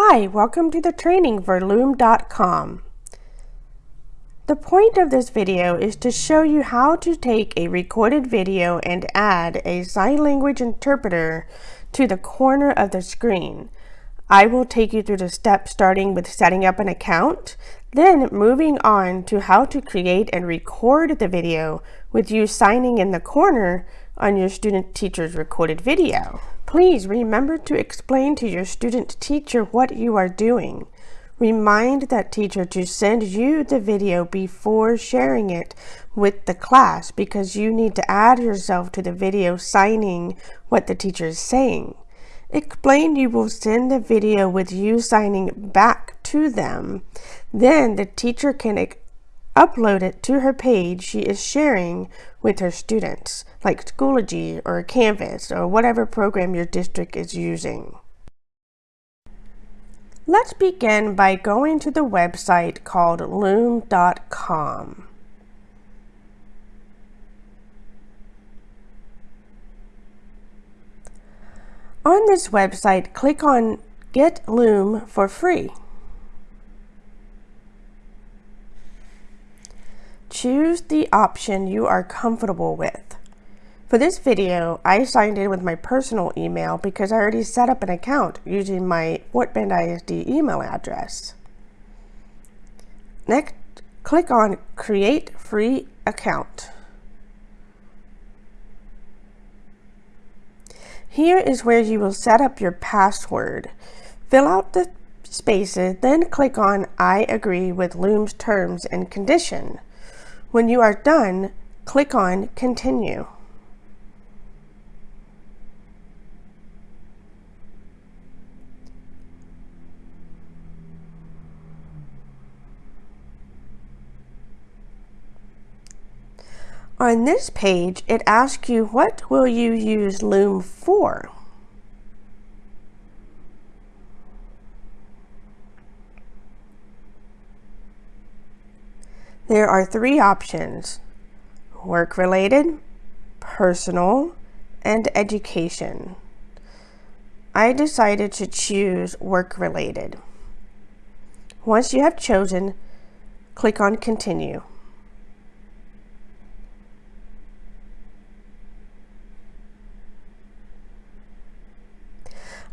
Hi, welcome to the training for Loom.com. The point of this video is to show you how to take a recorded video and add a sign language interpreter to the corner of the screen. I will take you through the steps starting with setting up an account, then moving on to how to create and record the video with you signing in the corner on your student teacher's recorded video. Please remember to explain to your student teacher what you are doing. Remind that teacher to send you the video before sharing it with the class because you need to add yourself to the video signing what the teacher is saying. Explain you will send the video with you signing back to them. Then the teacher can upload it to her page she is sharing with her students, like Schoology or Canvas or whatever program your district is using. Let's begin by going to the website called loom.com. On this website, click on Get Loom for free. Choose the option you are comfortable with. For this video, I signed in with my personal email because I already set up an account using my Fort Bend ISD email address. Next, click on Create Free Account. Here is where you will set up your password. Fill out the spaces, then click on I agree with Loom's terms and condition. When you are done, click on Continue. On this page, it asks you what will you use Loom for? There are three options, work-related, personal, and education. I decided to choose work-related. Once you have chosen, click on continue.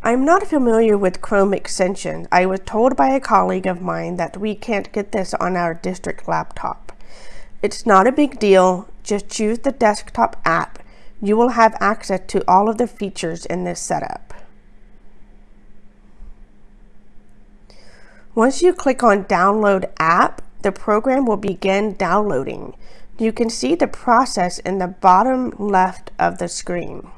I'm not familiar with Chrome extension. I was told by a colleague of mine that we can't get this on our district laptop. It's not a big deal, just choose the desktop app. You will have access to all of the features in this setup. Once you click on download app, the program will begin downloading. You can see the process in the bottom left of the screen.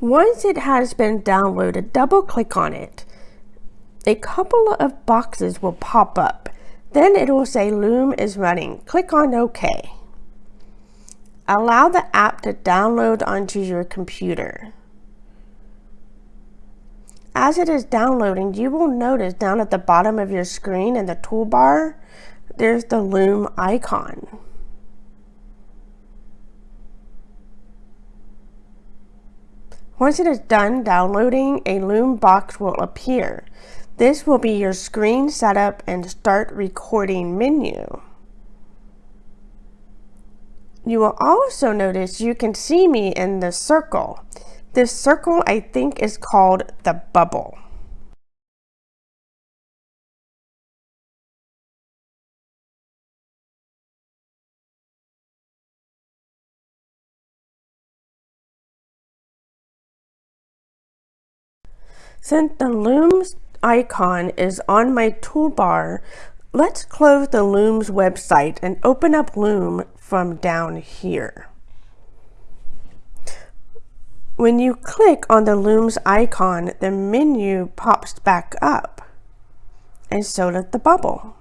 Once it has been downloaded, double click on it. A couple of boxes will pop up. Then it will say Loom is running. Click on OK. Allow the app to download onto your computer. As it is downloading, you will notice down at the bottom of your screen in the toolbar, there's the Loom icon. Once it is done downloading, a Loom box will appear. This will be your screen setup and start recording menu. You will also notice you can see me in the circle. This circle I think is called the bubble. Since the Loom's icon is on my toolbar, let's close the Loom's website and open up Loom from down here. When you click on the Loom's icon, the menu pops back up, and so does the bubble.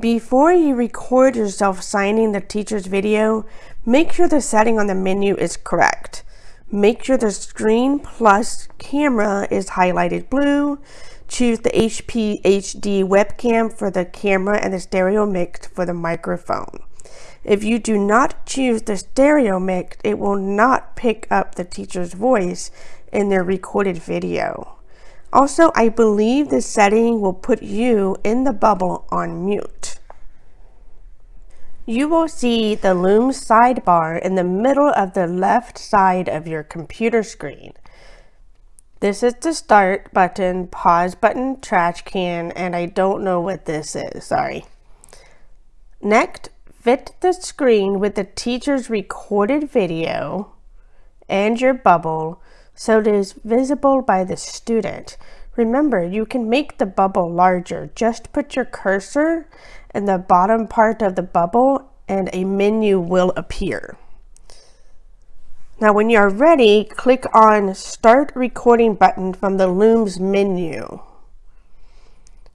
Before you record yourself signing the teacher's video, make sure the setting on the menu is correct. Make sure the screen plus camera is highlighted blue. choose the HP HD webcam for the camera and the stereo mix for the microphone. If you do not choose the stereo mix, it will not pick up the teacher's voice in their recorded video. Also, I believe this setting will put you in the bubble on mute. You will see the Loom sidebar in the middle of the left side of your computer screen. This is the start button, pause button, trash can, and I don't know what this is, sorry. Next, fit the screen with the teacher's recorded video and your bubble so it is visible by the student. Remember, you can make the bubble larger. Just put your cursor in the bottom part of the bubble and a menu will appear. Now when you are ready, click on Start Recording button from the Loom's menu.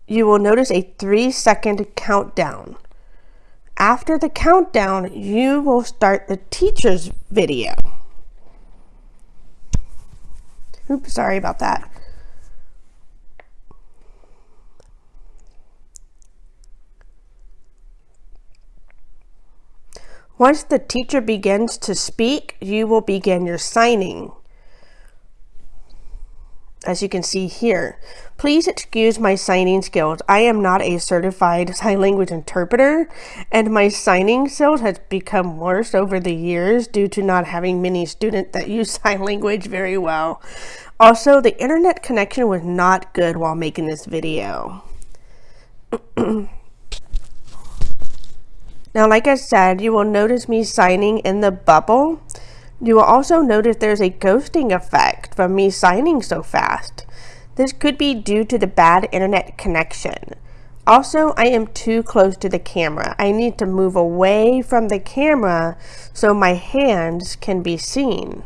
You will notice a three second countdown. After the countdown, you will start the teacher's video. Oops, sorry about that. Once the teacher begins to speak, you will begin your signing. As you can see here, please excuse my signing skills. I am not a certified sign language interpreter, and my signing skills has become worse over the years due to not having many students that use sign language very well. Also, the internet connection was not good while making this video. Now, like I said, you will notice me signing in the bubble. You will also notice there's a ghosting effect from me signing so fast. This could be due to the bad internet connection. Also, I am too close to the camera. I need to move away from the camera so my hands can be seen.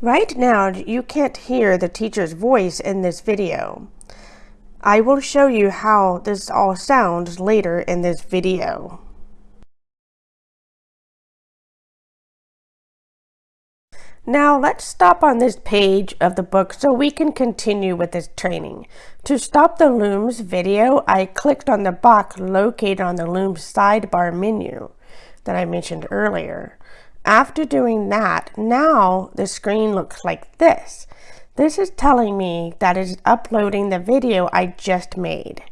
Right now, you can't hear the teacher's voice in this video. I will show you how this all sounds later in this video. Now let's stop on this page of the book so we can continue with this training. To stop the Loom's video, I clicked on the box located on the Looms sidebar menu that I mentioned earlier. After doing that, now the screen looks like this. This is telling me that it's uploading the video I just made.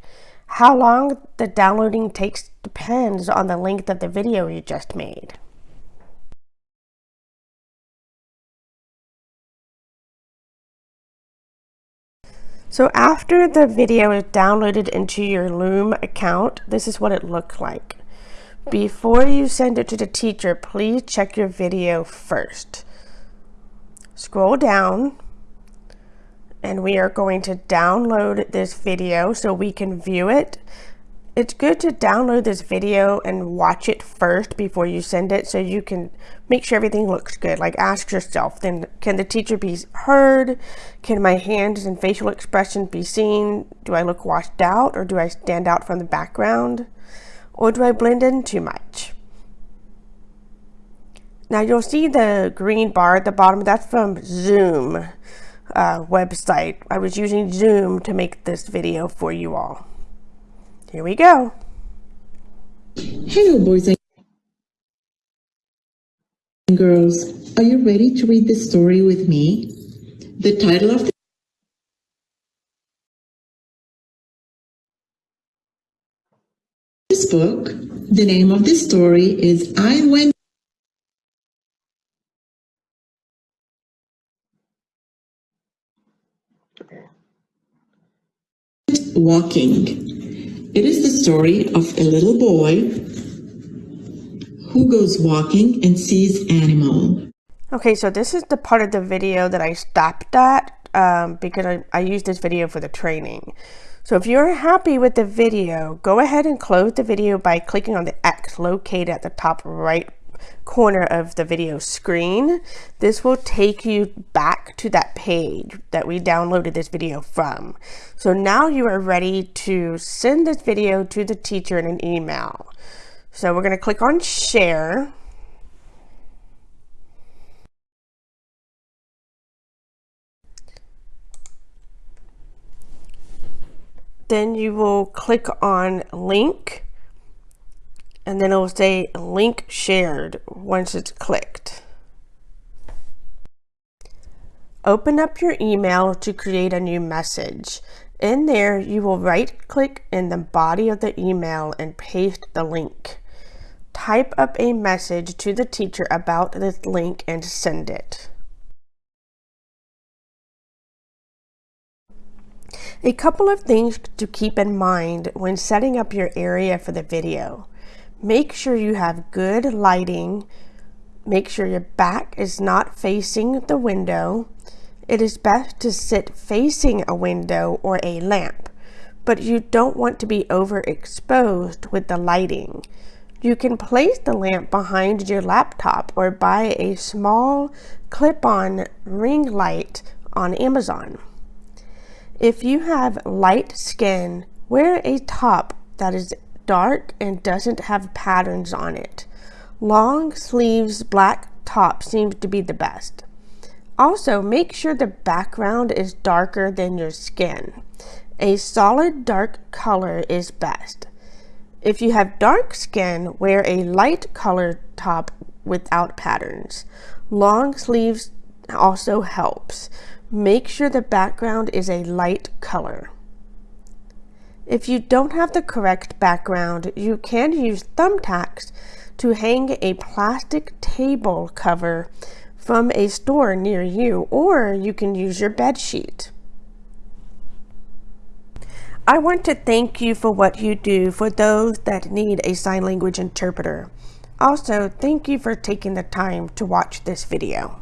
How long the downloading takes depends on the length of the video you just made. So after the video is downloaded into your Loom account, this is what it looked like. Before you send it to the teacher, please check your video first. Scroll down and we are going to download this video so we can view it. It's good to download this video and watch it first before you send it so you can make sure everything looks good. Like ask yourself, then can the teacher be heard? Can my hands and facial expression be seen? Do I look washed out or do I stand out from the background? Or do I blend in too much? Now you'll see the green bar at the bottom, that's from Zoom uh, website. I was using Zoom to make this video for you all. Here we go. Hello boys and girls, are you ready to read the story with me? The title of the this book, the name of this story is I Went Walking. It is the story of a little boy who goes walking and sees animal. Okay, so this is the part of the video that I stopped at um, because I, I used this video for the training. So if you're happy with the video, go ahead and close the video by clicking on the X located at the top right corner of the video screen. This will take you back to that page that we downloaded this video from. So now you are ready to send this video to the teacher in an email. So we're going to click on share. Then you will click on link and then it will say link shared once it's clicked. Open up your email to create a new message. In there, you will right click in the body of the email and paste the link. Type up a message to the teacher about this link and send it. A couple of things to keep in mind when setting up your area for the video. Make sure you have good lighting. Make sure your back is not facing the window. It is best to sit facing a window or a lamp, but you don't want to be overexposed with the lighting. You can place the lamp behind your laptop or buy a small clip-on ring light on Amazon. If you have light skin, wear a top that is dark and doesn't have patterns on it. Long sleeves black top seems to be the best. Also, make sure the background is darker than your skin. A solid dark color is best. If you have dark skin, wear a light colored top without patterns. Long sleeves also helps. Make sure the background is a light color. If you don't have the correct background, you can use thumbtacks to hang a plastic table cover from a store near you, or you can use your bed sheet. I want to thank you for what you do for those that need a sign language interpreter. Also, thank you for taking the time to watch this video.